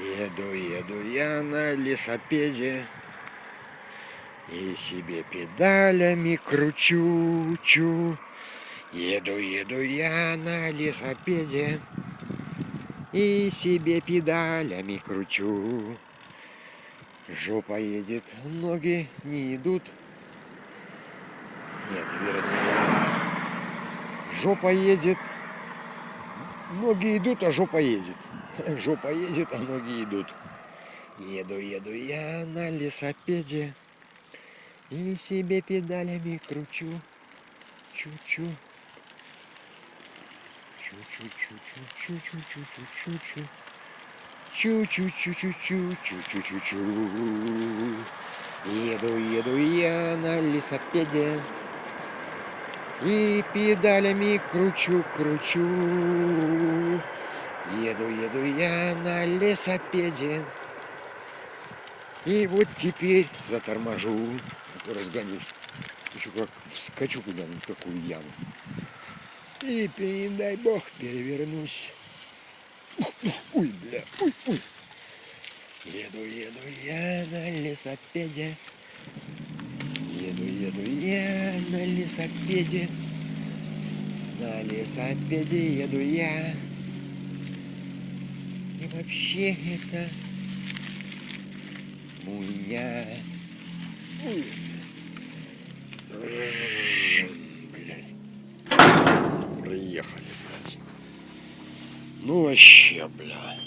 Еду, еду я на лесопеде И себе педалями кручу, чу. Еду, еду я на лесопеде И себе педалями кручу. Жопа едет, ноги не идут. Нет, вернее, жопа едет, ноги идут, а жопа едет. Жопа едет, а ноги идут. Еду, еду я на лесопеде и себе педалями кручу. Чу-чу. Чу-чу-чу-чу-чу-чу-чу-чу-чу. Чу-чу-чу-чу-чу-чу-чу-чу-чу. Еду, еду я на лесопеде и педалями кручу, кручу. Еду, еду я на лесопеде. И вот теперь заторможу, а то разгонюсь. Еще как вскочу куда-нибудь, какую яму. И, не дай бог, перевернусь. Ой, бля, ой, ой. Еду, еду я на лесопеде. Еду, еду я на лесопеде. На лесопеде еду я. И вообще это меня. Ой. Блядь. Проехали, блядь. Ну вообще, бля.